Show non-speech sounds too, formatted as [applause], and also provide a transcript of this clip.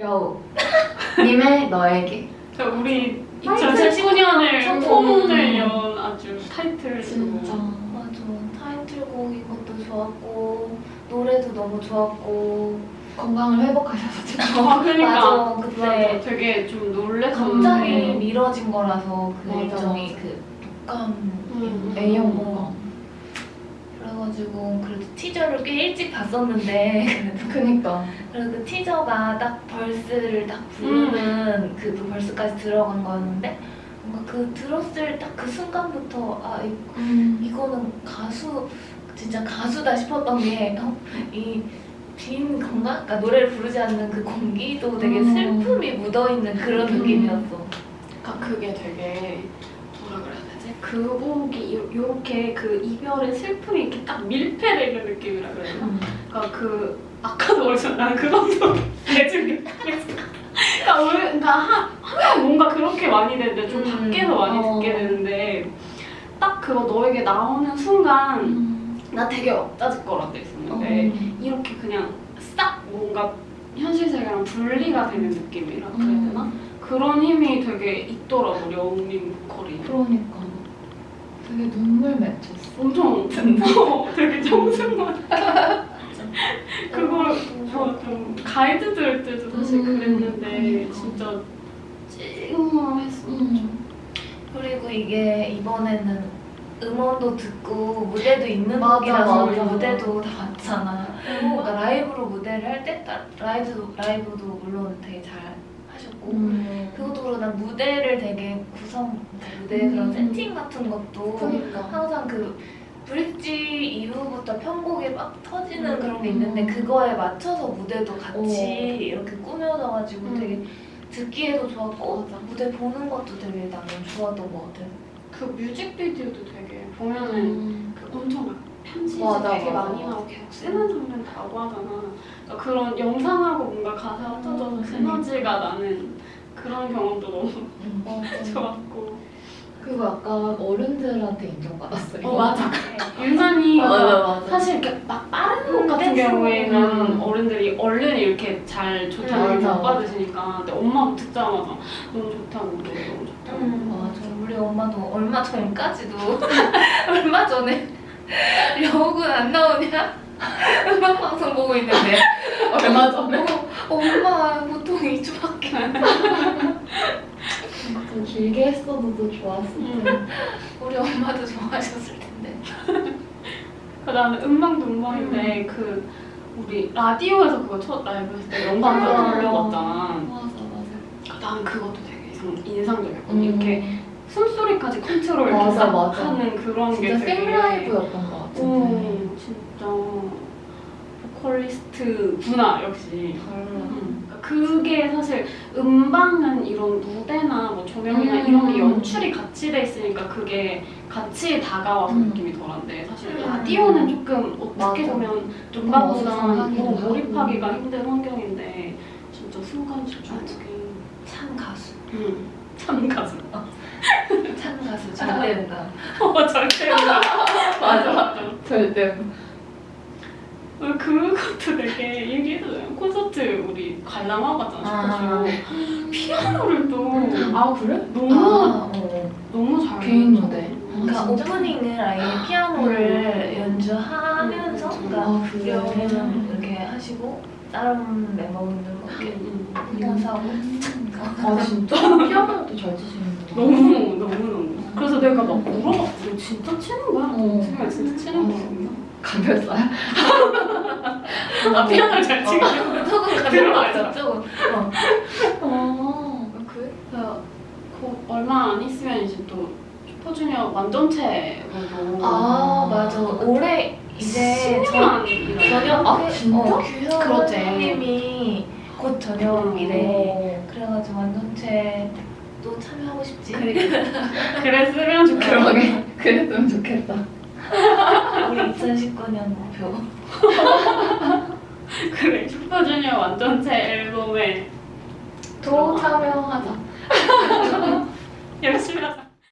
여우 님의 너에게 저 우리 타이틀 2019년을 성공. 폼을 연 아주 타이틀 진짜 맞아. 타이틀곡 이것도 좋았고 노래도 너무 좋았고 건강을 회복하셔서 진짜 아 그러니까 맞아. 그때 맞아. 되게 좀 놀랬었는데 갑자기 미뤄진 거라서 그 일정이. 그 독감 음. A형 건강 그래가지고 그래도 티저를 꽤 일찍 봤었는데 그래도 [laughs] 그니까 그래서 그 티저가 딱 벌스를 딱 부르는 그 벌스까지 들어간 거였는데 뭔가 그 들었을 딱 그 순간부터 아 이, 음. 이거는 가수 진짜 가수다 싶었던 게이빈 건강 그러니까 노래를 부르지 않는 그 공기도 되게 음. 슬픔이 묻어 있는 그런 음. 느낌이었어. 그러니까 그게 되게 되지? 그 곡이 요- 요렇게 그 이별의 슬픔이 이렇게 딱 밀폐되는 느낌이라 되나? 음. 그러니까 그 아까도 그랬잖아 나는 그것도 대중이 [laughs] 그러니까 왜 그러니까 하, 하면 뭔가 그렇게 많이 되는데 좀 음, 밖에서 많이 어. 듣게 되는데 딱 그거 너에게 나오는 순간 음. 나 되게 억다짓거라 돼 있었는데 어. 이렇게 그냥 싹 뭔가 현실 세계랑 분리가 되는 느낌이라 그래야 음. 되나? 그런 힘이 되게 있더라고 려운님 보컬이 그러니까 되게 눈물 맺혔어 엄청 어, 되게 청순한 [laughs] 그걸 어, 좀 가이드 들을 때도 사실 음, 그랬는데 그러니까. 진짜 찡얼했어 음. 그리고 이게 이번에는 음원도 듣고 무대도 있는 곡이라서 맞아. 무대도 다 봤잖아. 그리고 라이브로 무대를 할 때 라이브도 라이브도 물론 되게 잘 하셨고 음. 그것도 그렇고 난 무대를 되게 구성 무대 그런 음. 세팅 같은 것도 그러니까 항상 그 브릿지 이후부터 편곡이 막 터지는 음. 그런 게 있는데 그거에 맞춰서 무대도 같이 오. 이렇게 꾸며져가지고 음. 되게 듣기에도 좋았고 맞아. 무대 보는 것도 되게 나는 좋았던 것 같아. 그 뮤직비디오도 되게 보면은 음. 맞아, 되게 맞아. 많이 나오고 계속 쓰는 장면 다고 하잖아 그러니까 그런 영상하고 뭔가 가사가 터져서 음. 시너지가 나는 그런 경험도 너무 맞아. [laughs] 좋았고 그리고 약간 어른들한테 인정받았어요 어 맞아 [laughs] 유난히 맞아. 사실 이렇게 막 빠른 곡 같은 댄스. 경우에는 음. 어른들이 얼른 이렇게 잘 좋다고 음, 못 맞아. 받으시니까 근데 엄마도 듣자마자 너무 좋다고 너무 좋다고 맞아. 우리 엄마도 얼마 전까지도 [laughs] 얼마 전에 [laughs] 여욱은 안 나오냐? [laughs] 음악 방송 보고 있는데 얼마 전에 어, 엄마 보통 2주밖에 안좀 길게 했어도 더 좋았을 텐데 음. 우리 엄마도 좋아하셨을 텐데 [laughs] 그 나는 음방도 음방인데 그 우리 라디오에서 그거 첫 라이브 했을 때 아. 돌려봤잖아 맞아 맞아 나는 그것도 되게 이상, 인상적이었거든 음. 이렇게 숨소리까지 컨트롤 맞아, 싹 맞아. 하는 그런 게 진짜 되게 생라이브였던 것 같은데 오 진짜 보컬리스트 구나 역시 달라 음. 그러니까 그게 사실 음방은 이런 무대나 뭐 조명이나 음. 이런 게 연출이 같이 돼 있으니까 그게 같이 다가와서 음. 느낌이 덜한데 사실 음. 라디오는 조금 어떻게 맞아. 보면 어수선하기도 뭐. 몰입하기가 힘든 환경인데 진짜 순간 집중하기 참 가수 음. 참 가수 참 가수 절대음감 어 절대 [laughs] 맞아 맞아. 절대. 어, 그것도 되게 얘기해도 돼요. 콘서트 우리 관람하고 갔잖아 아. 슈퍼쇼 피아노를 또. 아 그래? 너무 아, 어. 너무 잘 개인 쳤어. 그러니까? 오프닝을 아예 피아노를 연주하면서 음. 그러니까 아, 그래? 우리는 이렇게 하시고 다른 멤버분들 뭐 이렇게 음, 음. 인사하고 아 진짜? 피아노도 잘 치시는구나 너무 너무 너무 그래서 내가 막 물어봤어 너 진짜 치는 거야? 어. 정말 진짜 치는 거야? 가볍어요? [laughs] 아 피아노를 잘 치고 [laughs] 조금 들어가죠. 가져갔어 조금 어. 어 그래? 그래서 곧 얼마 안 있으면 이제 또 슈퍼주니어 완전체로 아 맞아. 올해 이제 저, 전역 아, 진짜? 어, 그렇지. 님이 곧 음. 전역이래. 그래가지고 완전체 또 참여하고 싶지. [laughs] 그랬으면 좋겠어 그러게 [laughs] 그랬으면 좋겠다. 우리 2019년 목표. [laughs] 그래 슈퍼주니어 완전체 앨범에 또 참여하자. 열심히 하자